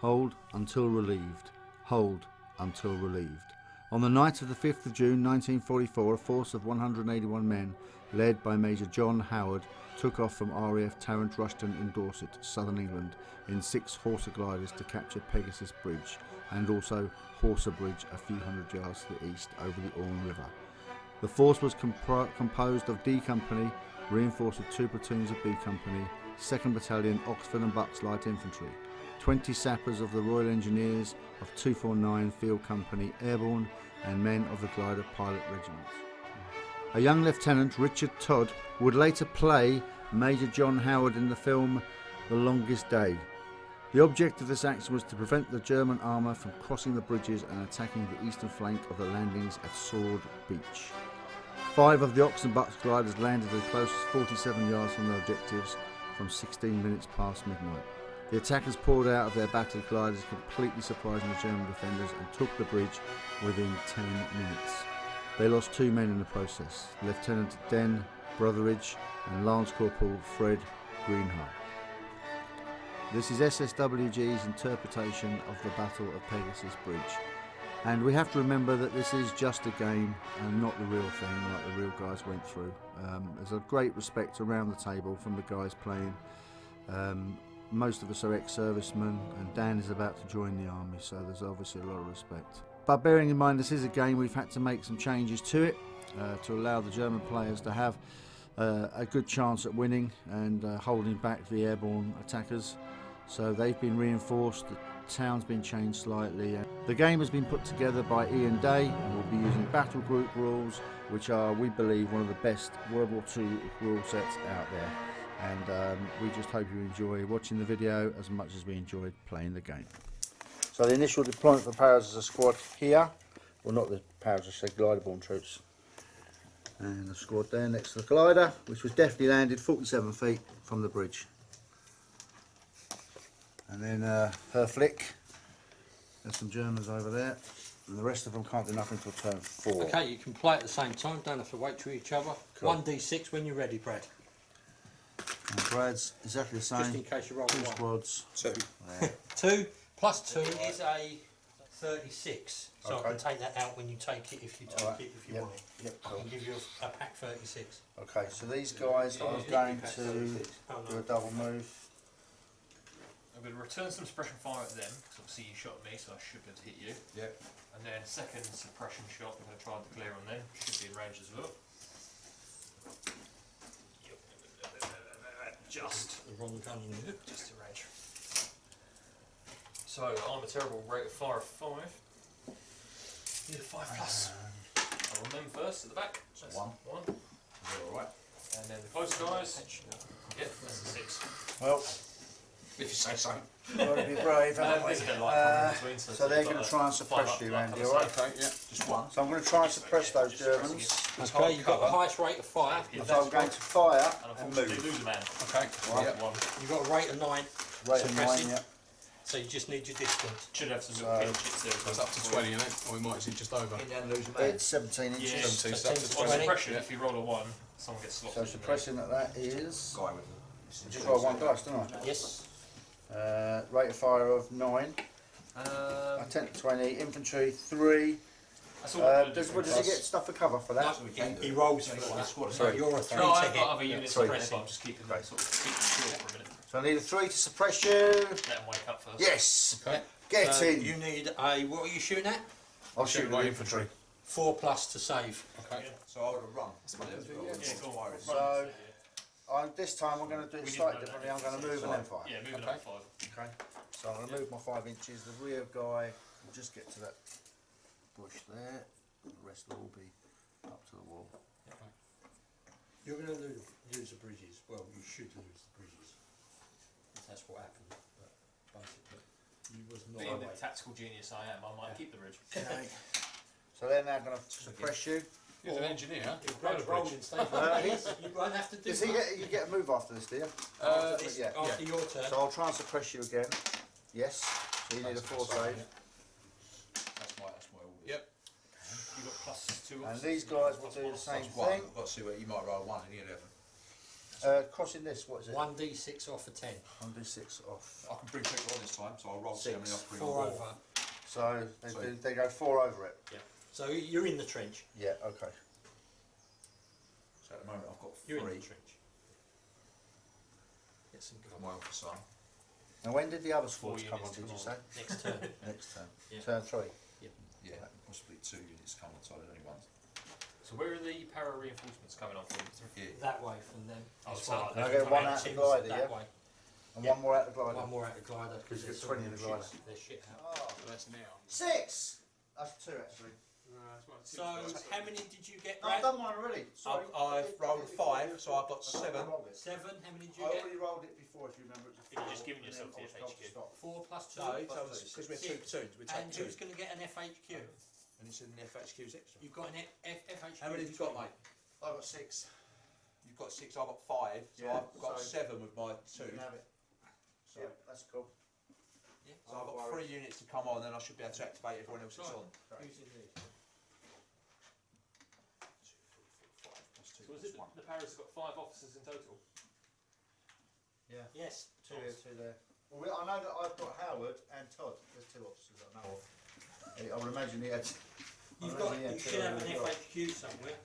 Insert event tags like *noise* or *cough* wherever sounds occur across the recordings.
Hold until relieved. Hold until relieved. On the night of the 5th of June 1944, a force of 181 men, led by Major John Howard, took off from RAF Tarrant Rushton in Dorset, southern England, in six Horsa gliders to capture Pegasus Bridge and also Horsa Bridge a few hundred yards to the east over the Orne River. The force was composed of D Company, reinforced with two platoons of B Company, 2nd Battalion Oxford and Bucks Light Infantry, 20 sappers of the Royal Engineers of 249 Field Company Airborne, and men of the Glider Pilot Regiment. A young Lieutenant, Richard Todd, would later play Major John Howard in the film The Longest Day. The object of this action was to prevent the German armour from crossing the bridges and attacking the eastern flank of the landings at Sword Beach. Five of the Ox and Bucks gliders landed as close as 47 yards from their objectives from 16 minutes past midnight. The attackers poured out of their battered gliders, completely surprising the German defenders, and took the bridge within 10 minutes. They lost two men in the process Lieutenant Den Brotheridge and Lance Corporal Fred Greenhalgh. This is SSWG's interpretation of the Battle of Pegasus Bridge. And we have to remember that this is just a game and not the real thing like the real guys went through. Um, there's a great respect around the table from the guys playing. Um, most of us are ex-servicemen and Dan is about to join the army so there's obviously a lot of respect. But bearing in mind this is a game we've had to make some changes to it uh, to allow the German players to have uh, a good chance at winning and uh, holding back the airborne attackers. So they've been reinforced, the town's been changed slightly. The game has been put together by Ian Day and we'll be using battle group rules which are, we believe, one of the best World War II rule sets out there and um, we just hope you enjoy watching the video as much as we enjoyed playing the game. So the initial deployment for paras is a squad here, well not the paras, I said glider-borne troops, and the squad there next to the glider, which was definitely landed 47 feet from the bridge. And then uh, her flick, there's some Germans over there, and the rest of them can't do nothing until turn four. Okay, you can play at the same time, don't have to wait to each other. Cool. 1d6 when you're ready, Brad. And Brad's exactly the Just in same, case you roll two one. squads. Two. There. *laughs* Two plus two is a 36. So I can take that out when you take it if you take Alright, it if you yep, want it. Yep, I cool. can give you a, a pack 36. Okay, so these guys are going to Oh do a double move. I'm going to return some suppression fire at them, because obviously you shot me, so I should be able to hit you. Yep. And then second suppression shot, I'm going to try and declare on them, should be in range as well. Just, The wrong gun in there. just in range. So I'm a terrible rate of fire of five. Need a five plus. I'll run them first at the back. That's one. One. Alright. And then the close guys. Yep, that's a six. Well, If you say so. gotta be brave, Um, haven't *laughs* we? there's a bit of light Uh, between, so, so they're going to try and suppress you, like Randy, on the alright? Okay, yeah. Just one. So I'm going to try and suppress those Germans. Okay, you've got the highest rate of fire. Yeah, So I'm going to fire And and unfortunately, move. lose a man. Okay. Right. Yeah. One. You've got a rate of 9, Rate of suppressing. nine, yeah. so you just need your distance. Should have some So- little pinch hits there. That's up to 20, isn't it? Or we might see just over. It's 17 inches. Yeah, Seventeen, so so that's it's on 20. suppression, Yeah. if you roll a one, someone gets slopped. So in there. suppressing at that is... Guy with Just roll one dice, don't Yes. I? Uh, rate of fire of 9. Um, Uh, 10 to 20. Infantry 3. That's all Uh, does, what does he get stuff for cover for that? No, he, he rolls for that. So Sorry. you're a 3 No, to I've hit. got other units sorry. suppressed, but I'm just keeping them sort of keeping them short for a minute. So I need a 3 to suppress you. Let them wake up first. Yes! Okay. Get So in! you need a, what are you shooting at? I'll shoot my infantry. infantry. 4 plus to save. Okay. So I would have run. Yeah, go on. Run, So- yeah. I'm, this time I'm going to do it slightly differently. I'm going to move and then fire. Yeah, moving Okay. up five. Okay, so I'm going to move my five inches. The rear guy will just get to that bush there. And the rest will all be up to the wall. You're going to lose, lose the bridges. Well, you should lose the bridges. That's what happened. But basically, you was not Being the away. tactical genius I am, I might keep the bridge. Okay. *laughs* So they're now going to suppress you. He's an engineer. If Brad's rolling, stay Uh, *laughs* he's- You won't have to do Does he that. get, you get a move after this, do you? Uh, After this, yeah. After your turn. So I'll try and suppress you again. Yes. So you need a four save. That's my, that's my order. Yep. You got plus two. And these guys will do the same That's one. thing. I've got to see where you might roll one in the eleven. Uh, crossing this, what is it? One D six off a ten. One d six off. I can bring people on this time, so I'll roll see how many I can bring Four on over. So they, So- do, they go four over it. Yeah. So you're in the trench. Yeah. Okay. So at the moment I've got You're in three. the trench. Get some for cover. my officer. And when did the other Four squads come on? units Did you say? Next turn. *laughs* Next turn. Yeah. Turn three. Yeah, possibly two units come on, so there's only one. So where are the para reinforcements coming on from? Yeah. that way from them. Oh, That's so right. like And I they're get one coming out the Tim's glider, that yeah. way. And Yeah. one more out the glider. One more out the glider Because because you've got 20 in the glider. They're shit out. Oh, that's now. six. That's two actually. So how many did you get, No, I've done one already. Sorry. I've, I've rolled a five, so I've got I seven. rolled it. Seven. How many did I you get? already rolled it before, if you remember. It was You've four, just given and yourself then the I was told to FHQ. stop. Four plus two. No, plus because we're two platoons, we take and two. who's going to get an FHQ? And it's in the FHQ's extra. You've got an F- F- FHQ. How many have you got, mate? I got six. You've got six, I've got five, so Yeah, I've got so- seven with my You two. can have it. So Yeah. that's cool. Yeah. So I've got three units to come on, then I should be able to activate everyone else that's Right. on. Who's in these? Two, three, four, five, plus two, So is plus it the, the paras have got five officers in total? Yeah. Yes. Two here, two there. Well, we, I know that I've got Howard and Todd. There's two officers I know of. I would imagine he had. You've got. reckon he had You should have an as. FHQ somewhere.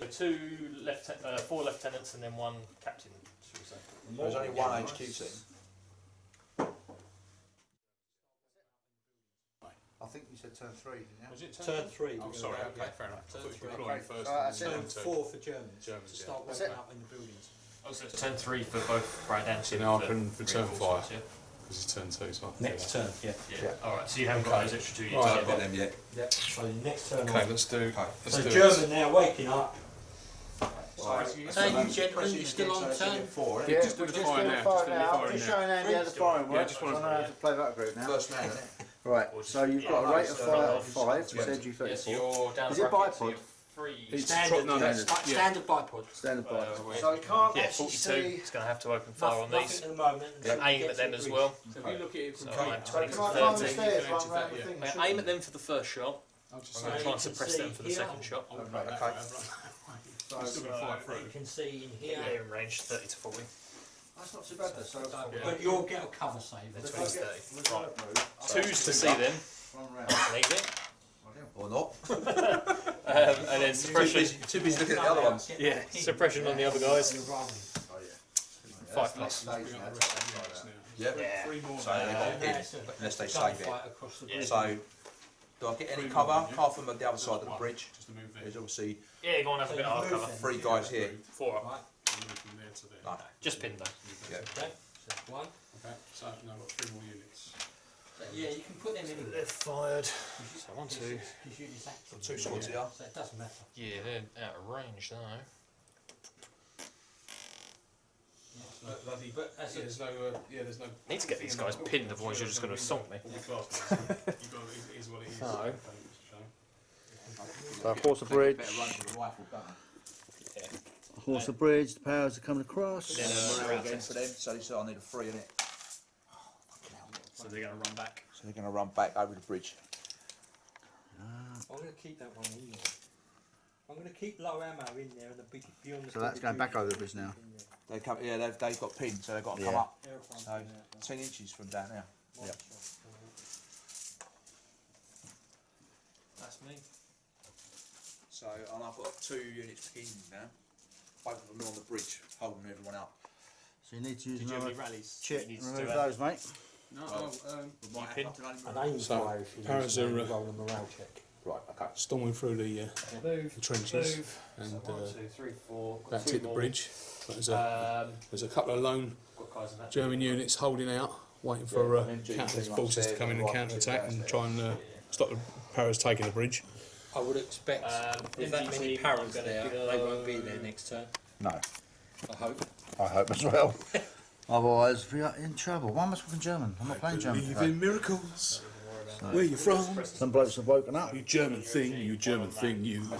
The two lieutenant, uh, four lieutenants and then one captain, should we say? There's only one HQ team. I think you said turn three, didn't you? Was it Turn three. Oh, we're sorry, gonna go, okay, yeah. fair enough. I Turn thought you three. were Okay. first. Uh, and that's then. Turn turn two. four for Germans. Germans, To yeah. start That's working it. up in the buildings. Oh, so it's turn three for both Brad and So Tim now I for can return reinforcements, fire. Because it's turn two, so I can do Next that. turn. Yeah. Yeah. Yeah. yeah. Alright, so you haven't got those extra two Right. units I've yet. got them yet. Yep. So next turn. Okay, on. let's do. Okay. Let's So do German it. now waking up. Right. So you I'm gentlemen, pressing you still on turn? Four, Yeah, just do we're the just fire doing now, fire just do the now. I'm just showing Andy how the firing Yeah, works. just wanna- I know how to play that group now. First man, isn't it? Right, Or just- so you've yeah, got a no, rate of so fire no, of five, yeah. said you Yeah, so 34. you're down Is the it bracket, so bipod? you're three. It's Standard. no, no, yeah, yeah. Standard bipod. Standard Uh, bipod. where's- So you can't Yeah, actually 42. see. It's going to have to open fire Nothing, on nothing these. at the moment. until Aim you at get them to as the well. So if you look at it from So here, aim So 20 can to I climb the 30. stairs you round the that, thing? Uh, aim at them for the first shot. I'll just I'm going to you try and suppress them for the second shot. I'll Okay. break that Okay. out, right. I'm still going to fire You can see in Yeah, here. in range 30 to 40. That's not too bad though. So Yeah. But you'll get a cover save. That's if what I he's get thirty. reserve move, Two's to see them. run round. That's an. Or not. *laughs* *laughs* Um, and then Too suppression. busy, too busy looking at the other ones. Yeah, suppression on the other guys. You're rolling. Oh yeah. Five That's plus. next stage now. up the rest of the units now. Yeah. Yeah. Three more. So now. they're And not in, that's a unless they save it. gunfight across the Yeah. bridge. So, do I get any cover? Half yeah. Apart from the other side of the bridge, Just to move there. there's obviously Yeah, go on, have a So bit you of hard move cover. them. three guys here. Four up. Right. Move from there to there. No. Just pin though. Move Yeah. Okay. So one. Okay, so now I've got three more units. So, yeah, you can put them in. They're fired. So one, Because two. you- because you just Two them. swords Yeah. here. So it doesn't matter. Yeah, they're out of range though. Yeah. Bloody, But as a there's no, uh, yeah, there's no. Need to get these guys pinned, otherwise you're just going to assault me. All the. You've got, it is what it is. So- Okay, Mr. Shane. So horse of bridge. Better run with a rifle, don't Yeah. Horse the bridge. The powers are coming across. Then, they? round again for them, so this oh, I need a three in it. So they're going to run back. So they're going to run back over the bridge. Ah. I'm going to keep that one in there. I'm going to keep low ammo in there and the big beyond the. So that's going back over the bridge now. They come, yeah, they've, they've got pinned, so they've got to come up So, in ten inches from down there. One Yep. shot. That's me. So, and I've got two units pinned now. Both of them are on the bridge, holding everyone up. So you need to use Did you have another any rallies? chit. You need to Remove do a- those, mate. No, Well, oh, um, We might pinned? have to An aim So, fire if you Paras use are, uh, roll a morale check. Right, okay. storming through the, uh, Move. the trenches Move. and so one, uh, two, three, four. Got that's two hit the more. bridge. But there's a, Um, there's a couple of lone got guys in that. German units holding out, waiting for uh, and then G counter came forces to upstairs come in and and right counter attack and downstairs. try and uh, stop the Paras taking the bridge. I would expect Um, with that many parents paras there, go- they won't be there next turn. No. I hope. I hope as well. *laughs* Otherwise, we are in trouble. Why am I speaking German? I'm not playing German. today. miracles. Don't worry about So- Where are you from? Some blokes have woken up. You German thing, you German thing, you. *laughs*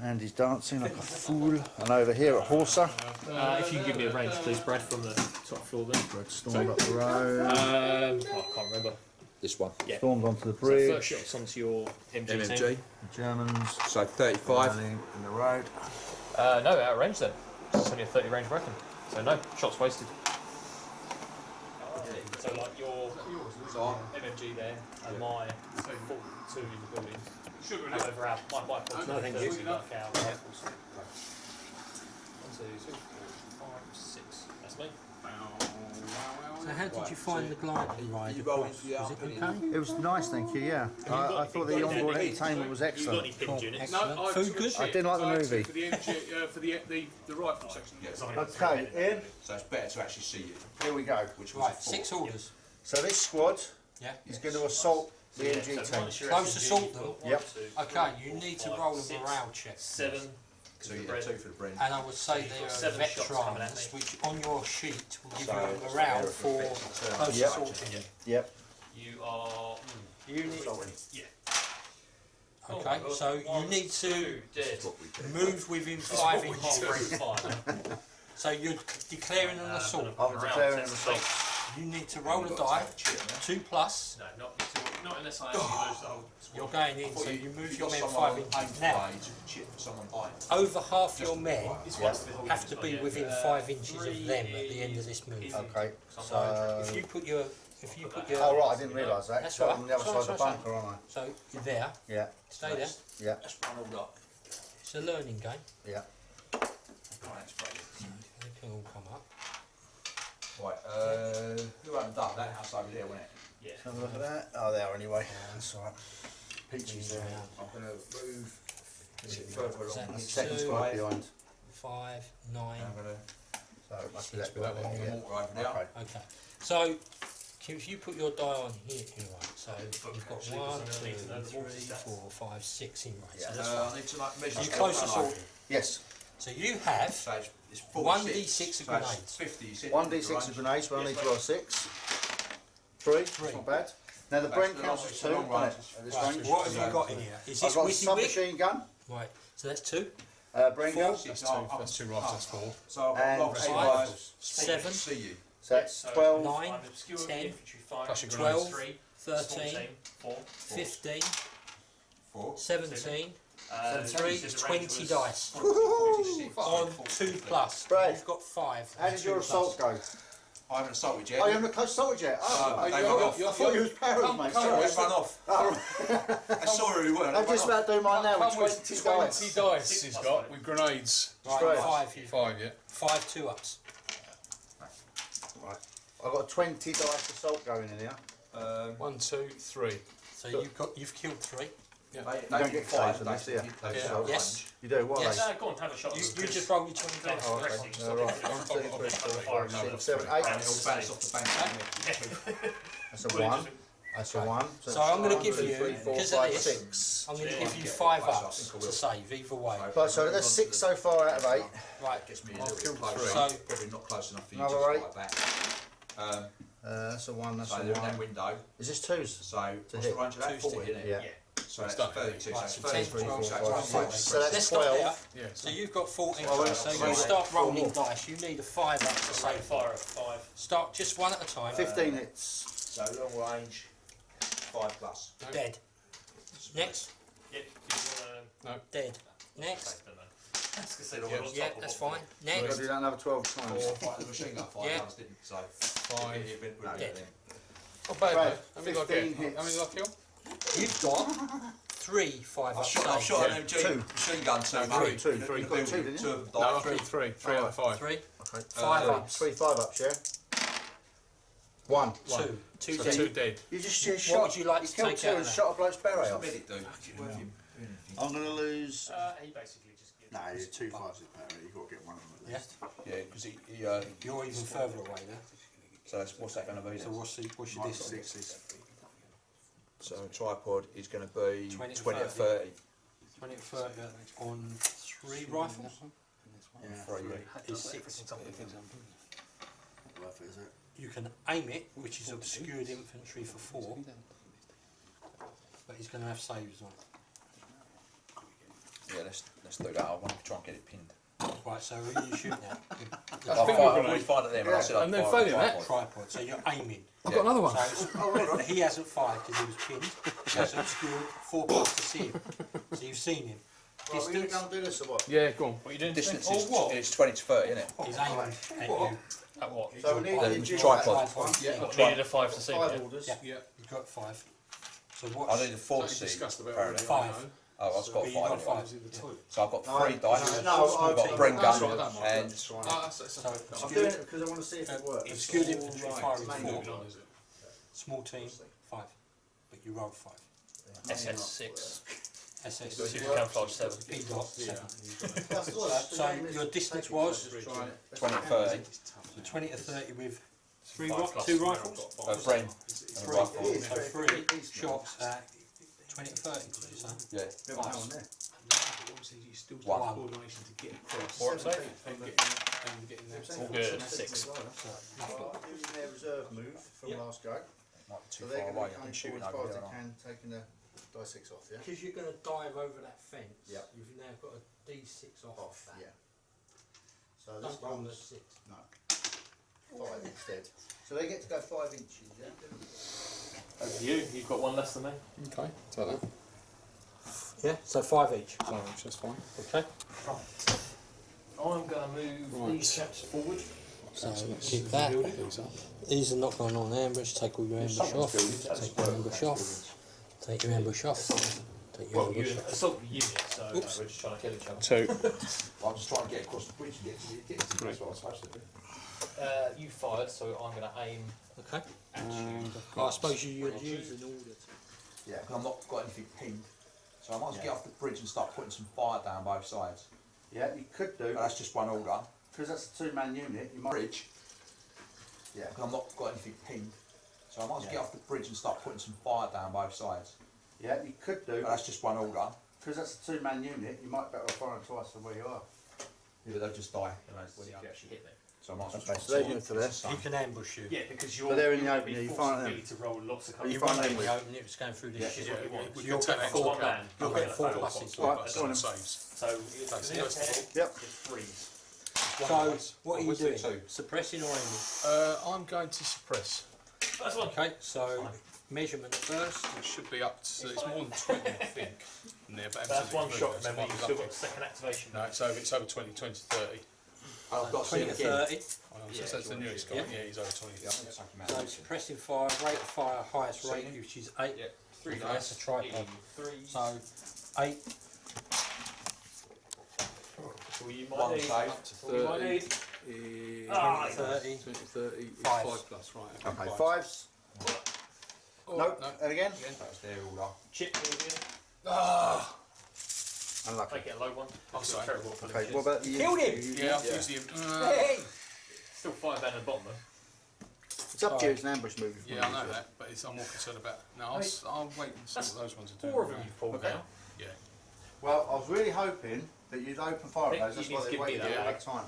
And he's dancing like a fool. And over here at Horsa, Uh, if you can give me a range, please, Brad, from the top floor there. Red stormed up the road, Um, oh, I can't remember. This one. Yeah. stormed onto the So bridge. first shot's onto your MG, team. MMG. The Germans So 35. running in the road. Uh, no, out of range then. It's only a 30 range weapon. So no, shots wasted. So like your So MMG there and my 42 in the building. Sugar in it. However, our, my, my 42 No, thank you. usually like our rifles. One, two, three, four, five, six. That's me. So how did you find the glider ride across? Was it okay? It was nice, thank you. Yeah, got I, I thought the onboard pins? entertainment was You got excellent. any pinned units? No, Excellent. Food good? I didn't like the movie. For the, MG, uh, for the, the, the rifle section. Yeah. Okay, Ian, so it's better to actually see it, here we go. which was Right, six orders. So this squad Yeah. is going to assault the Yeah, MG so team. Close assault them. Yep. Okay, you need to roll a six, morale check. Seven. So the yeah, two for the bread. And I would say You've they got are seven shots coming at veterans, me. which on your sheet will give So, you a it's morale for effect to turn close Yep. assaulting. Yep. You are. You need, Yeah. okay, Oh, so you one, need to two, dead. what we do. move within five Halfway inches. through *laughs* five. So you're declaring an Uh, assault. I'm around declaring ten an assault. You need to roll a die, to take a chip, two plus. No, not, not unless I actually lose the whole You're going in, so you- you move your men five inches. Now, play, you took a chip for someone behind. over half your men right. It's Yeah. once the whole have to be within five inches of them at the end of this move. Okay. So. If you put your, if you put your, Oh right, I didn't realise that. That's So all I'm on the other side of the bunker, aren't I? so you're there, Yeah. stay there. Yeah. Let's run all up. It's a learning game. Yeah. Right, that's great. They can all come up. Right, uh, who opened up? That house over there, wasn't it? Yeah. Have a look at that. Oh, there are anyway. That's all right. Peaches there. I'm gonna move a bit further along. That Second two. squad behind. Five, nine. I'm gonna So it must be Six that one. Yeah. over there. Okay. Okay. So, if you put your die on here, here right, so Book you've got actually, one, because I'm gonna need to know the two, water three, stats. four, five, six in right. Yeah. So that's Uh, I need to like measure. You the close colour. assault. Yes. So you have So it's, it's 46. One D6 of so it's grenades. 50, you said. One d6 of grenades. We only need to roll six. Three. Three. Not bad. Now the That's Bren the counts as two. the doesn't it, At this Right, range. what have you got in here? Is I've this got a Wizzy Wig? submachine gun. Right, so that's two, Uh, Bren Four. gun. That's two, that's two rifles, that's four. So I've And got eight five, rifles. Seven. See you. So that's So twelve. Nine, I'm obscure ten, infantry, five, plus your grenades. three, 13, four. 15, Four. 17, Uh, three, you said 20 was dice. *laughs* 46. On two plus. Brad. You've got five. How on did two your plus. assault go? I haven't assaulted yet. Oh, you haven't close assaulted yet? Oh, No, I, they I, were I, off. thought you was parried, mate. Sorry, Sorry. let's run off. *laughs* I saw who we were. I'm just about to do mine now with Come with 20 20 dice. dice Six he's plus got with grenades. Right, Straight. five. You, Five, yeah. five two ups. Right. I've got 20 dice assault going in here. Um, One, two, three. So you've got you've killed three. They, You they don't get five, saves on they this, you? Yeah. Yes. range. You do, what Yes. are Uh, go on, have a shot. You, you just roll your twenty Finish dice. Oh, okay. rest, Uh, right. One, two, I'll- three, I'll- four, I'll- five, I'll- six, seven, I'll- eight. And it'll bounce off the bank. That's a one. That's a one. So that's I'm gonna give you, because of five, this, six. I'm going to Yeah. give you five I ups to save either way. Right, so that's six so far out of eight. Right. Gets me a I'll little kill bit closer. three. So- Probably not close enough for you to eight. fight back. Um, Uh, that's a one, that's so a they're in that one. window. Is this twos? So what's the hit. range of that? Two's to 40, hit. isn't it? Yeah. Yeah. So that's Stuck. 32. Right, so so 30, 10, 12, so five, that's six. six. So that's Let's stop 12. there. Yeah. So you've got 14 Well, dice. So well, you start rolling dice. You need a five up to So save. fire at five. Start just one at a time. 15 hits. So long range, 5 plus. Dead. Next. Yep. Do you wanna Dead. Next. save them then? I was gonna say the Yeah. one on Yeah, top of that's what- fine. You've got to Next. do that another 12 times. Or fight the machine gun five Yeah. times, didn't? So Five. it- oh, it went- No. it went- Not bad, Right. How many did I 15 get? How many did I kill? You've got three five I've up shot, I've saves. shot Yeah. an MG Two. machine gun two. No, three, two, In the- three. in You've the got two, building, didn't you? of No, I died. three. Three out of five. Three. Okay. Five Uh, ups. Three five ups, yeah? One. Two. Two So dead. two dead. You just you What shot. would you like to killed take two out and of that? shot a bloke's beret off. the medic do? Worth him doing anything. I'm going to lose. Uh, he basically just gives No, you're two fives is better. You've got to get one of them at Yeah. least. Yeah, because he, he uh, You're even further away there. so that's, what's that going to be? So then? what's, the, what's your Mine's distance? sixes. So a tripod is going to be 20 20, to to 30. 20 to 30 on three rifles Yeah. For you. is six. Worth it, is it? You can aim it, which is obscured infantry for four, but he's going to have saves on. Yeah, let's let's do that. I want to try and get it pinned. Right, so who are you shooting at? I'll finger find, grenade. we find it there, but I said I'd And then fire failing a that. tripod. Tripod, so you're aiming. I've got another one. So it's, *laughs* he hasn't fired because he was pinned. He has obscured four plus to see him. So you've seen him. Right, we're going to Distance go and do this or what? Yeah, go on. What are you doing? Distance today? is, Oh, what? is 20 to 30, isn't it? is aimed at you. At what? So we need Um, to do tripod. One. Yeah. What, needed a five to see. Five yeah? orders. Yeah. Yeah. You've got five. So I what? need a four Like to see. discussed about apparently. Five. Know. Oh, I've got five. got five. Five in the two. So I've got No, three dice. No, I've I've got Bren gun right, that and That's right. Ah, that's, that's, So it's I'm good. doing it because I want to see if it works. It's good infantry right. firing It's four. moving is it? Small team, five. But you rolled five. SS six. SS Super six. camouflage seven. P dot seven. That's all right. The So your distance was? just try it. 20 to 30. So twenty to thirty with three, Five two rifles? A Bren Three. rifle. It is, So three you get these shots at twenty to thirty, did? Yeah. Yeah, but hang there. Obviously, you still One. have coordination to get across. Four safe. And getting, and getting that. All good. Six. Right, Using their reserve move from Yeah. last go. Might be So they're going to be shooting as far as they can, taking the die six off, yeah? Because you're gonna dive over that fence. Yep. You've now got a D six off, Off, that. yeah. So this Don't roll a one's six. five instead. So they get to go five inches, yeah? Over to you. You've got one less than me. Okay, so that. Yeah, so five each. No, that's fine. Okay. Right. I'm going to move Right. these chaps forward. So So let's keep that. these. These are not going on ambush. Take all your ambush off. Take your ambush off. Take your ambush off. Take your Well, you ambush off. assault unit, so uh, Oops. we're just trying to kill each other. Two. *laughs* I'm just trying to get across the bridge and get to the, get to the place where I'm supposed to be. Uh, you fired, so I'm going to aim Okay. at you. And uh, I suppose you would use in order to. Yeah, because I've not got anything pinned. So I might as well get off the bridge and start putting some fire down both sides. Yeah, you could do, But that's just one order. because that's a two-man unit, you might... Bridge, Yeah. because I've not got anything pinned. So I might as well Yeah. get off the bridge and start putting some fire down both sides. Yeah, you could do, But that's just one order. because that's a two-man unit, you might better fire firing twice than where you are. Yeah, but they'll just die. you know, so I might as well Okay, so they're into this. You can ambush you. Yeah, because you're, But they're in the you're open, yeah, you find them. to roll lots of But you find them in the with- open, it was going through this shit. Yeah, yeah, we you're going to get four, account. you'll Okay, get four that's pluses. fine. Right, so on. saves. So it's That's it. Yep. freeze. So, what are you doing? Suppressing or aiming? Uh, I'm going to suppress. That's one. Okay, so measurement first. It should be up to, it's more than 20, I *laughs* think. in but That's one shot. Remember, you've still got a second activation. No, it's over, it's over 20, 20, 30. And I've uh, got 20 to 30. Oh, no, so Yeah, that's the newest guy. Yeah. Yeah. he's over 20. Yeah, I. So suppressive fire, rate of fire, highest rate, which is 8. Yeah, three Okay, dice. that's a tripod. Three. So 8, Well, you might One need. save. 30, ah, 20, 30 Five. plus, right. Okay, fives. Oh, Nope, no. and again. That's there all are. Chip again. Ah! Unlucky. Make it a low one. Oh, sorry. Terrible for Okay, what about the... Killed him! you- Yeah, I've yeah. used the. Uh, Still five men at the bottom though. It's up to you, it's an ambush move. yeah, I know use it. that, but it's, I'm more concerned about. No, I'll, s- I'll wait and see That's what those ones are doing. Four of them you've pulled Okay. now. Yeah. Well, I was really hoping that you'd open fire Think at those, that's you why need they waited that, all that time.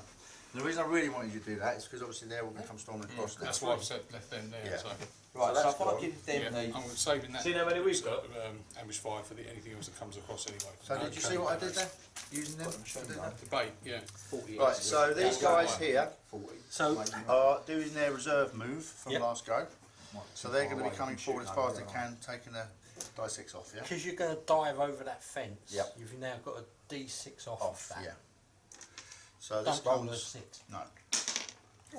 And the reason I really wanted you to do that is because obviously they're all going to come storming across now. That's why I've left them there. Yeah. So, Right, So so, that's if I gone. give yeah, them I'm saving that. See how many we've got? Um, ambush fire for the, anything else that comes across anyway. So did you see what I did there? Using them? I did that? Debate, yeah. Right, so these guys here 40. So are doing their reserve move from Yep. last go. So they're going to be coming forward as far as they can, taking a die six off, yeah? because you're going to dive over that fence, Yep. you've now got a D six off, Off, of that. yeah. So this Don't roll a six. no,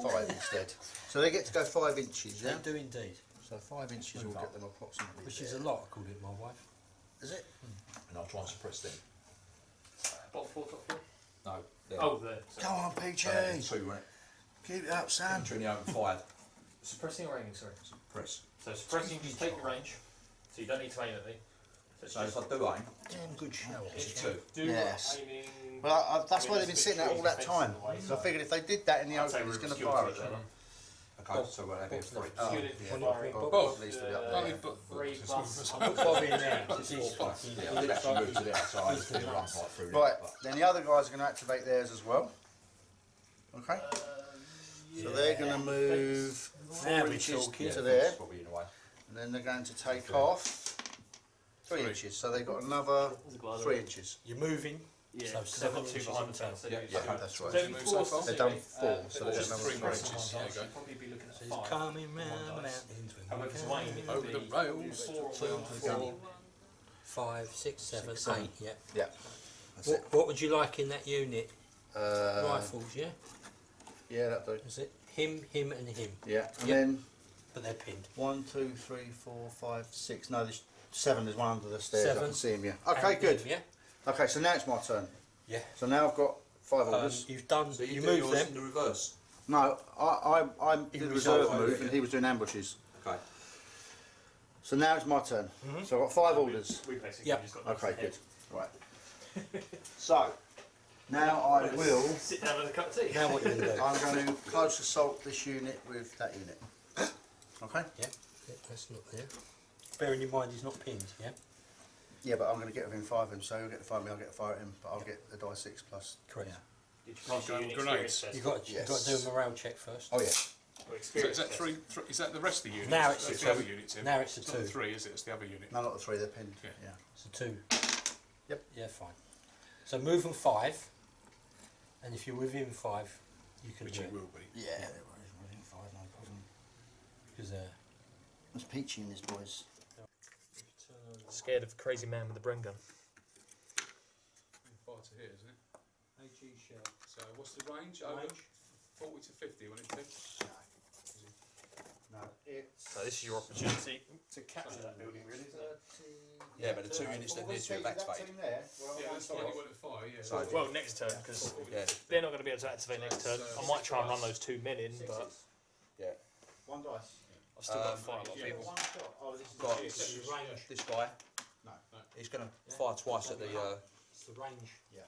five instead. *laughs* So they get to go five inches, yeah? They do indeed, So five inches will get them approximately which is a lot, according to my wife. Is it? Hmm. And I'll try and suppress them. Bottom floor, top floor. No, they're Oh, there. Go on, PJ! they're two, wasn't Keep it up, Sam. it? Two in the open fired. Suppressing or aiming, sorry. Suppress. So suppressing, you take your range. So you don't need to aim at me. So it's So just if I do aim, Damn good show. it's a two. do Yes. aiming. Well, I, I, that's I mean, why they've been sitting there all that time. fences way, So I figured if they did that in the I'd say open, we're going to fire at each them. Other. Okay, so we'll have it three. Oh, Unit yeah. firing. Bob needs to be up Uh, there. but- Three plus. I'll put Bob in there, 'cause he's Four plus. Yeah, I did actually move to the outside. I did run right there, Right, then the other guys are going to activate theirs as well. Okay? Uh, So they're going to move four inches to there, That's probably in the way. and then they're going to take off three Three. inches. So they've got another three inches. You're moving, Yeah, So because I've got seven two inches behind in the town. So Yeah, you- yeah, so- that's so right. it'd be They've done four, see, so there's just three three more inches. inches, So yeah, you'd probably be looking at he's five. coming round the One dice. mountains with However, to aim, it Over the be rails. four, Two, four, four, five, six, seven, Six, seven. eight, yeah. Yeah. That's What, it. what would you like in that unit? Uh, Rifles, yeah? Yeah, that'll do. Is it him, him, and him? Yeah, and Yep. then But they're pinned. one, two, three, four, five, six. No, there's seven. There's one under the stairs. I Seven. can see him. Yeah. Okay, And good. him, yeah? Okay, so now it's my turn. Yeah. So now I've got five Um, orders. you've done, So you, you, do move yours them. in the reverse. No, I, I, I'm In the the reserve reserve, move, yeah. and he was doing ambushes. Okay. So now it's my turn. Mhm. So I've got five orders. We basically Yep. just got Okay, ahead. good. Right. so now I will. Sit down with a cup of tea. Now what you going to do? I'm going to close assault this unit with that unit. Okay. Yeah, yeah, that's not there. Bearing in mind he's not pinned, yeah? Yeah, but I'm going to get within five of him, so he'll get the five of me, I'll get the five of him, but I'll get the die six plus. Correct. Yeah. Did you pass your Grenades. unit experience test? You've got, you've got to do Yes. a morale check first. Oh yeah. Or So experience is that test? three, three? Is that the rest of the units? Now it's That's a the other two. units. in. Now it's a It's not the two. three, is it? It's the other unit. No, not the three. They're pinned. Yeah. Yeah. It's a two. Yep. Yeah, fine. So move them five, and if you're within five, you can Which do it it. will be. Yeah. There is within five, no problem. Because uh, There's peachy in this, boys. Scared of the crazy man with the Bren gun. Far to here, isn't it? AG shell. So what's the range? Over Range? 40 to 50, won't it be? No, it's. So this is your opportunity. To capture that building, really, isn't it? Yeah, but the two units that near to it, that's fake. There, well, Yeah, that's side. why you want to fire, yeah. So- Well, next turn, because Yeah. they're not going to be able to activate next turn. I might try and run those two men in, but Yeah. One dice. I've still got to Um, fight a lot of people. One shot. Oh, this is Got the This range. this guy. No. He's going to fire twice at the uh, It's the range. Yeah.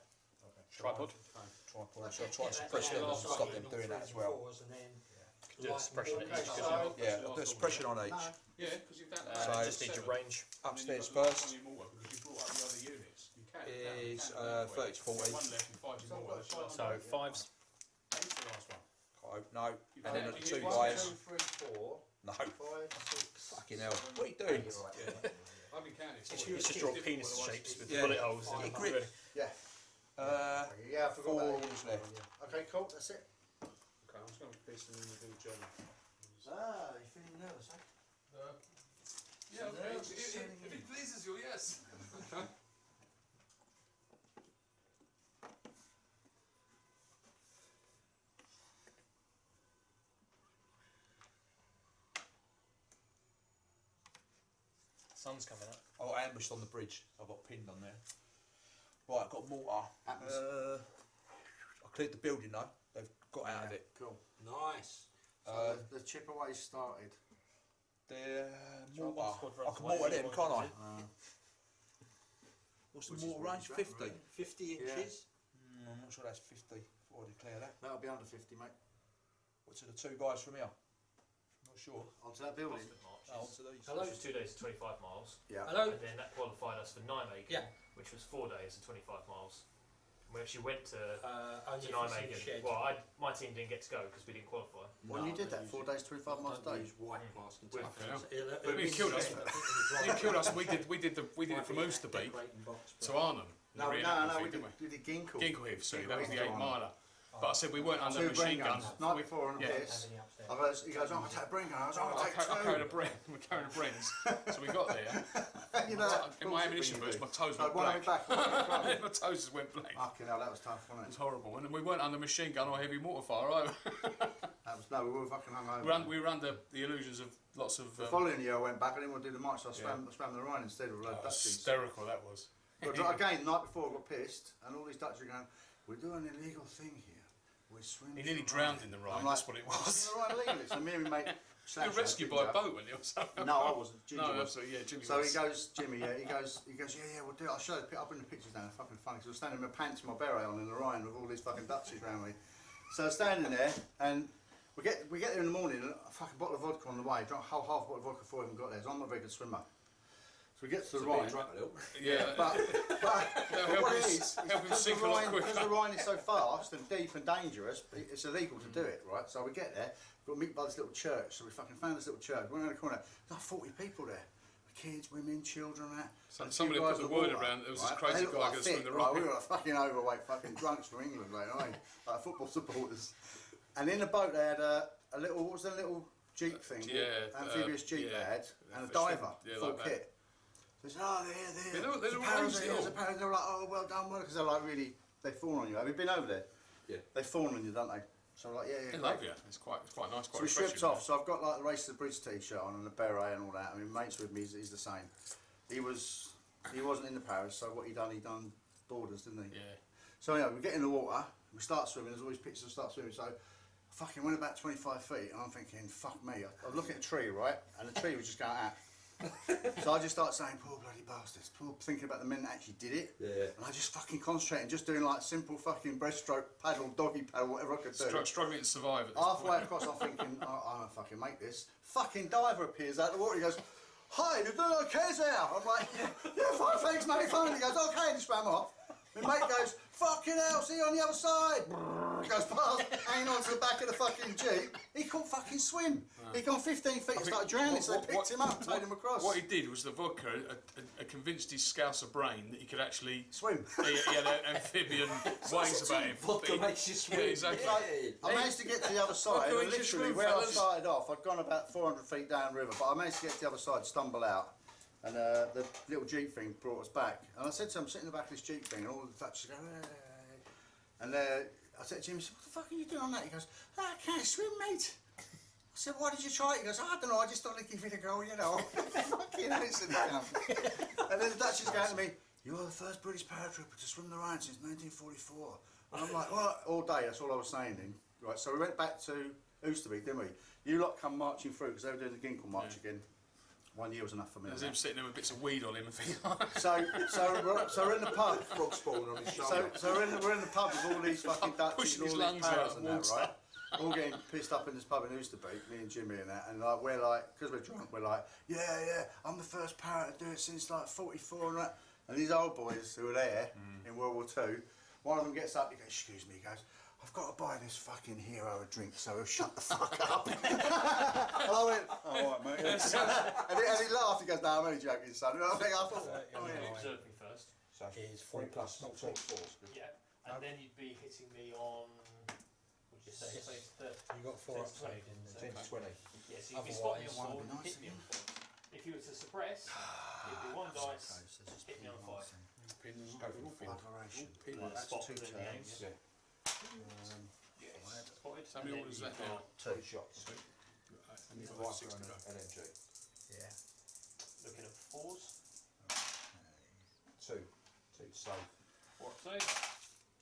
Tripod. tripod. So try and suppress them and stop them doing that as well. And then Do a suppression at each. Okay, so- Yeah, I'll do a suppression on each. Yeah, because you've done Uh, that. So- just need your range. Upstairs And then you've got first because you brought up the other units. You can. is uh, 30 to 40. One left and five your mortar. That's your So fives. Last one? Oh, no. And then the it. two You- guys. Two, three, four, No. five, six. Fucking hell. What are you doing? I've been counting. It's just draw penis shapes with Yeah. bullet holes in Yeah, them. grip. Yeah. Uh, Yeah, I forgot four about orders that. left. Okay, cool. That's it. Okay, I'm just going to piss them in and do the journal. Ah, you're feeling nervous, eh? Uh, yeah, So okay. If, if, if it pleases you, yes. Okay. *laughs* *laughs* Sun's coming up. I got ambushed on the bridge. I got pinned on there. Right, I've got a mortar. Happens. Uh, I cleared the building though. They've got out of it. Cool. Nice. So Uh, the, the chip away started. They're Try one mortar. I can away, mortar them, can't I? runs Uh, What's the Which is mortar what range? you've got, 50? really. 50 Yeah. inches. Mm, I'm not sure that's 50 before I declare that. that'll be under 50, mate. What to the two guys from here? Not sure. Onto that building. No, on to these. Hello. Which was two days to 25 miles. Yeah. Hello. And then that qualified us for Nijmegen, Yeah. which was four days and 25 miles. And we actually went to, Uh, to only if it's in the Nijmegen. shed. Well, I, my team didn't get to go because we didn't qualify. When you did that, four days, 25 miles a day. white Mm. mask and With- stuff. Okay, So it'll- But it'll killed us. in the It killed us. We did. We did the. We did it from Might be a Oosterbeek decorating box, but- to Arnhem. No, Really no, happy no, feed, we did, didn't we did Ginkel. Ginkleheath, sorry, that was the eight miler. But I said we weren't under Two machine Bren guns. guns. Night We- before on a yeah. piss. Have any upstairs? I goes, he goes, oh, I'll take a Bren gun. I was, oh, I'll I, take ca- I carried a two. Bren. *laughs* We carried a Brens. So we got there. *laughs* you know, In my ammunition boots, my toes went black. my back, *laughs* my toes just went black. Fucking hell, that was tough, It wasn't was it? horrible. And we weren't under machine gun or heavy mortar fire either. That was, no, we were fucking hungover. we, were we were under the illusions of lots of. The Um, following year I went back, I didn't want to do the march, so I Yeah. swam, I swam the Rhine instead of a load of oh, Dutchies. hysterical that was. But again, the night before I got pissed, and all these Dutch are going, we're doing an illegal thing here. We're swimming. He nearly drowned Rhine." in the Rhine. like, That's what it was. in the Rhine illegally? So me and my mate... *laughs* You were rescued by a boat, weren't you? or something? No, I wasn't. *laughs* Ginger No, was. absolutely. Yeah, Jimmy So was. he goes, Jimmy, yeah, he goes, he goes, yeah, yeah, we'll do it. I'll show you, I'll bring the pictures down, they're fucking funny. So I was standing in my pants and my beret on in the Rhine with all these fucking Dutchies around me. So I was standing there and we get, we get there in the morning and a fucking bottle of vodka on the way, drunk a whole half bottle of vodka before I even got there, so I'm not a very good swimmer. So we get to the Rhine. drunk a little. Yeah. But, but, That'll but what him it s- is, is help him because, the sink a lot Rhine, because the Rhine is so *laughs* fast and deep and dangerous, it's illegal to do it, right? So we get there, we've got to meet by this little church. So we fucking found this little church. We went around the corner, there's like 40 people there. Kids, women, children, that. Some- And a somebody guys put the with word water, around, there was this right? crazy They looked guy like gonna swim thick, the right? Rhine. We were like fucking overweight, fucking drunks from England, mate, right? *laughs* Like football supporters. And in the boat they had a, a little, what was the little jeep thing? Yeah, Amphibious uh, jeep yeah. they had, and a for diver, yeah, full like that. kit. They said, oh, they're here, they're Yeah, here. they were- they There's a were parrot arranged here, there's a all. parrot. They were like, oh, well done, well Because they're like really, they fawn on you. Have you been over there? Yeah. They fawn on you, don't they? So I'm like, yeah, yeah. They love you. It's quite, it's quite nice, So we stripped off. So I've got like the race to the bridge t-shirt on and the beret and all that. I mean, mates with me, he's, he's the same. He was, he wasn't in the Paras. So what he done? He done borders, didn't he? Yeah. So anyway, we get in the water. We start swimming. There's always pictures of start swimming. So I fucking went about 25 feet, and I'm thinking, fuck me. I, I looking at a tree, right, and the tree was just going out. So I just started saying, poor bloody bastards. Poor, thinking about the men that actually did it. Yeah. And I just fucking concentrating, just doing like simple fucking breaststroke, paddle, doggy paddle, whatever I could do. Str- struggling to survive at this Halfway point. across, I'm thinking, oh, I'm gonna fucking make this. Fucking diver appears out of the water. He goes, Hi, you doing okay there? I'm like, Yeah, yeah fine, thanks, mate, fine. He goes, Okay, and he swam off. My mate goes, Fucking hell, see you on the other side. He goes past, hanging on to the back of the fucking Jeep. He couldn't fucking swim. He'd gone 15 feet and started drowning, what- so they picked what- him up, what- towed him across. What he did was the vodka had convinced his scouser brain that he could actually. Swim. *laughs* he, he had an amphibian *laughs* ways about him. Vodka makes you swim. Yeah, exactly. I managed to get to the other side, and literally where I started off, I'd gone about 400 feet down river, but I managed to get to the other side, stumble out, and uh, the little jeep thing brought us back. And I said to him, sitting in the back of this jeep thing, and all the Dutchers go, hey. and uh, I said to him, what the fuck are you doing on that? He goes, "Ah, I can't swim, mate. I said, why did you try it? He goes, oh, I don't know, I just thought I'd give it a go, you know. *laughs* Fucking innocent cunt. *laughs* And then the Dutchers go to me, you're the first British paratrooper to swim the Rhine since 1944. And I'm like, well, all day, that's all I was saying then. Right, so we went back to Oosterbeek, didn't we? You lot come marching through, because they were doing the Ginkel March again. One year was enough for me. There's on him that. sitting there with bits of weed on him and things. So, so, we're, so we're in the pub. Frog spawn on his So, shoulder. so we're in the, we're in the pub with all these fucking Dutchies, and all these lungs parrots and and that, right? All getting pissed up in this pub in Oosterbeek, me and Jimmy and that, and like we're like, because we're drunk, we're like, yeah, yeah, I'm the first parent to do it since like 44 and that. And these old boys who were there Mm. in World War Two, one of them gets up, he goes, excuse me, he goes, I've got to buy this fucking hero a drink, so he'll shut the fuck up. *laughs* and I went, oh, all right, mate. *laughs* and, he, and he laughed, he goes, no, I'm only joking, son. And *laughs* I think, I thought, oh, yeah. Observe me first. So Is 40 plus, plus, not not four. Yeah. And then you'd be hitting me on. What'd you say? Six. Say thirty. You got four Six, upside in so- there. 10 to 20. Yeah, so you'd be spotting me Otherwise, on one four, be nice hit me on four. If you were to suppress, it'd be one dice, hit me on five. Pins, Go for the fin. Aberration. Pins. Right, that's Spot two within the turns. aim. Yeah. Um, Yes. Spotted. How and many then orders is you've now? got two. Shots. And you've got Viper like six to and go. an LMG. Yeah. Looking at fours. Two. Two to save. Four up save.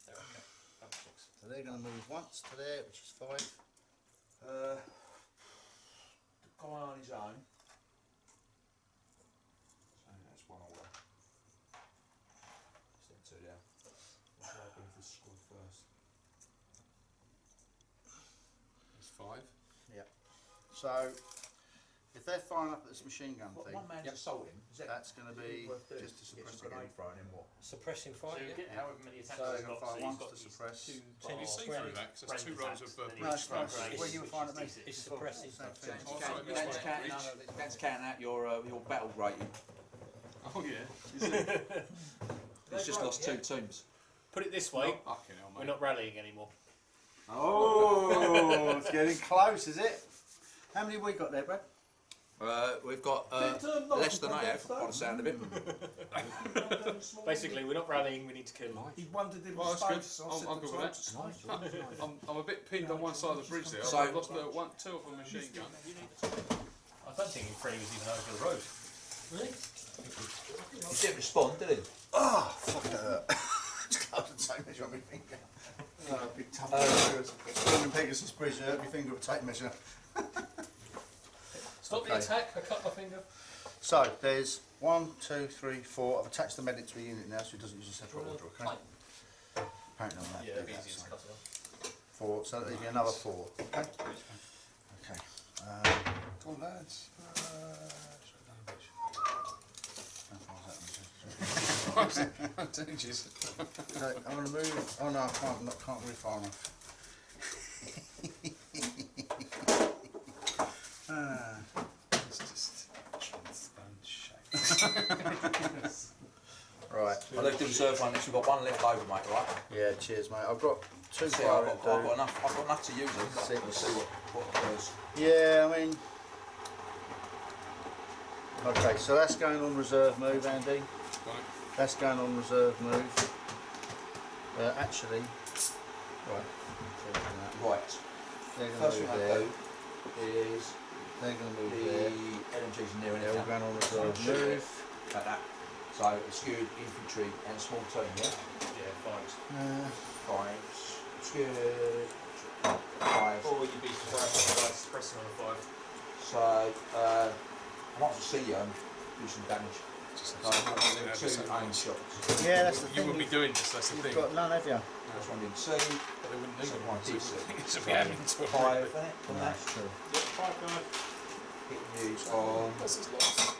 There we go. Double six. So they're going to move once to there, which is five. Uh, the guy on his own. So that's one order. Step two down. What should I do for squad first? It's five. So if they're firing up at this machine gun What, thing, one man's Yep. assaulting. Is that that's going to be worth doing? just to Get suppress some the grenade throwing in what? Suppressing So fire. you yeah. get however many attacks So he's you're got. gonna So fire he's once got to these suppress. two Can you bars. see through that? 'Cause there's two rows of, uh, Then No, he's it's fine. got Where you were firing at me. It's suppressing. Same thing. That's, count- sorry, that's, counting one. out, that's counting out your uh, your battle rating. *laughs* Oh yeah. He's *laughs* just lost two teams. Put it this way, Fucking hell, we're mate. not rallying anymore. Oh, it's getting close, is it? How many have we got there, Brad? Uh, we've got uh, less than I have, by the sound of it. Basically, we're not rallying, we need to kill him. He wondered in Well, that's space. good. I I'm- I'm good with that. I'm, I'm a bit pinned on one side of the bridge there. So- I've lost uh, one, two of a machine gun. I don't think Freddie was even over the road. Really? He didn't respond, did he? Oh, fuck that. *laughs* Just close the tape measure on my finger. Oh, big tough Uh, fingers. Storming Pegasus Bridge, hurt my finger with a tape measure. *laughs* Stop the attack, I cut my finger. So, there's one, two, three, four. I've attached the medic to a unit now so it doesn't use a separate order, okay? Apparently on that. Yeah, it'd be easier to cut it off. Four, so there'll be another four, okay? Okay. Um, Come on, lads. how far is that? Tinges. So, *laughs* I'm going to move. Oh no, I can't, not, can't move far enough. ah. It's just transparent shape. *laughs* Right. I left the reserve one next. We've got one left over, mate. Right? Yeah, cheers, mate. I've got two See, I've got, I've got enough. I've got enough to use it. But See- we'll see what what occurs. Yeah, I mean, Okay, so that's going on reserve move, Andy. Right. That's going on reserve move. Uh, actually, right. so look. Right. They're going First to thing move I there. do is They're going to the move there. LMGs in there and They're all going on reserve move. Like that. So skewed infantry and small team, yeah? Yeah, fives. Uh, Fives. Skewed. Five. Or you'd be surprised if the pressing on a five. So uh, I might as well see you and do some damage. So I'm going two aim shots. yeah, that's the You thing. wouldn't be doing this, that's the You've thing. got none, have you? First one in C. But they wouldn't need Second it. one D. So C. It's a bit having to Five, isn't it? From that. That's true. Five guy. Hitting you on What's his loss?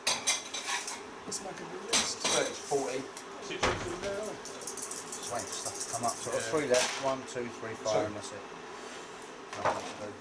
Let's make a new list. 30 40. Two two there. Just waiting for stuff to come up. So I've got three left. One, two, three, five, Two. and that's it. Nothing to do.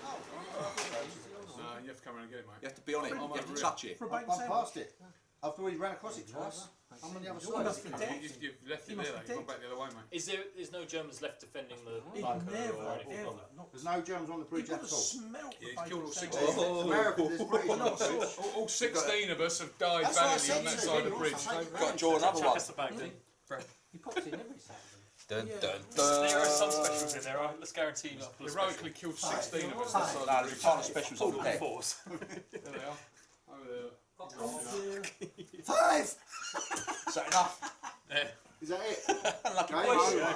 No, you have to come around and get it, mate. You have to be on it. Oh, you have to touch it. For a I'm, bacon I'm sandwich. past it. I've already ran across it twice. I'm on the other You're side. not dead. You, you've left You it must there, be though. You've gone dead. back the other way, mate. Is there? There's no Germans left defending the He'd bunker never, or anything ever. Not There's no Germans on the You've bridge got at to all. smell the Yeah, he's bacon killed all sandwich. 16. It's America, there's British on the bridge. All, all 16 of us have died That's what I valiantly said on that to side of the bridge. Got to draw another Chuck one. us the bag then. He pops in every Saturday. Dun, Yeah. dun, There are some dun. specials in there. Right? Let's guarantee you. full Heroically killed 16 of us on that side No, of the there's a bridge. ton of specials specials. on All there. fours. *laughs* There they are. Over there. Five! Is that enough? Yeah. Is that it? Lucky Game boys. over.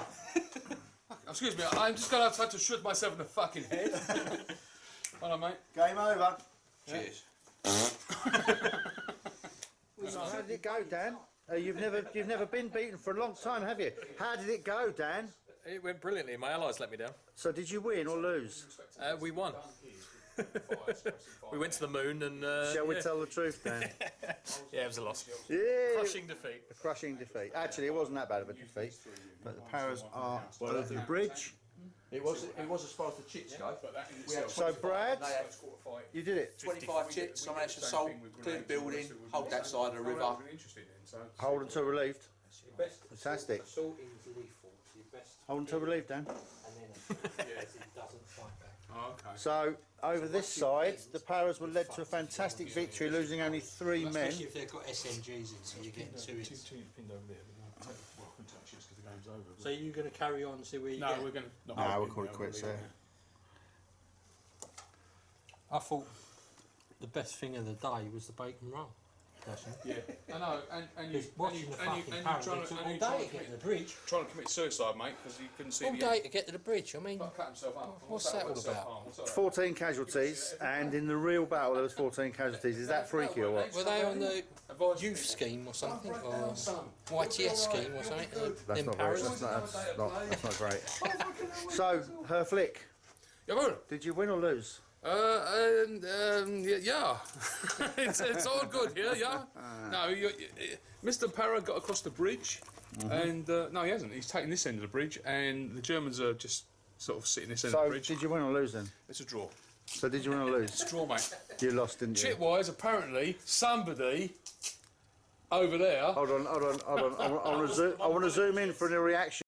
Excuse me, I'm just going to have to shoot myself in the fucking head. *laughs* Hold on, mate. Game over. Cheers. How did it go, Dan? Uh, you've never you've never been beaten for a long time, have you? How did it go, Dan? It went brilliantly. My allies let me down. So did you win or lose? Uh, we won. *laughs* we went to the moon and. Uh, Shall we yeah. tell the truth, Dan? *laughs* Yeah, it was a loss. yeah. Crushing defeat. A crushing defeat. Actually, it wasn't that bad of a defeat. But the powers are over the bridge. It was, it was as far as the chits go. But that We had So, Brad, you did it. 25 chits. I managed to sold, clear the building, hold that side of the river. really interesting then. So, Hold until relieved. Your Fantastic. assault is lethal. It's your best, Hold until relieved, Dan. and then it doesn't fight back. Oh, okay. So over this side, the Paras were led to a fantastic victory, losing only three men. Especially if they've got SMGs in, so you're getting uh, two hits. Uh, pinned over there, but no, take, well, couldn't touch this because the game's over. So you're going to carry on and see where you no, get? we're going to. No, we'll call it quits there. I thought the best thing of the day was the bacon roll. Personally. Yeah, I know, and, and you, Because and watching you, the and you, fucking and you trying it to, and all you day trying to to get to commit, the bridge. trying to commit suicide, mate, because you couldn't see All the day to get to the bridge. I mean, Fuck, cut himself up. What's that all about? Self-harm, what's that 14 casualties, and in the real battle there was 14 casualties. Is that freaky or what? were they on the Advise youth scheme or something, or YTS scheme or something? That's them not very. parrots? That's not, that's not, that's not great. So, Herr Flick, Jawohl. did you win or lose? Uh, and, um, yeah, yeah. *laughs* it's, it's all good here, yeah. No, you, you, Mr. Para got across the bridge, and uh, no, he hasn't. He's taken this end of the bridge, and the Germans are just sort of sitting this end of So, the bridge. did you win or lose then? It's a draw. So, did you win or lose? It's a draw, mate. You lost, didn't you? Chit-wise, apparently, somebody over there Hold on, hold on, hold on. I want to zoom, I want to zoom in for a reaction.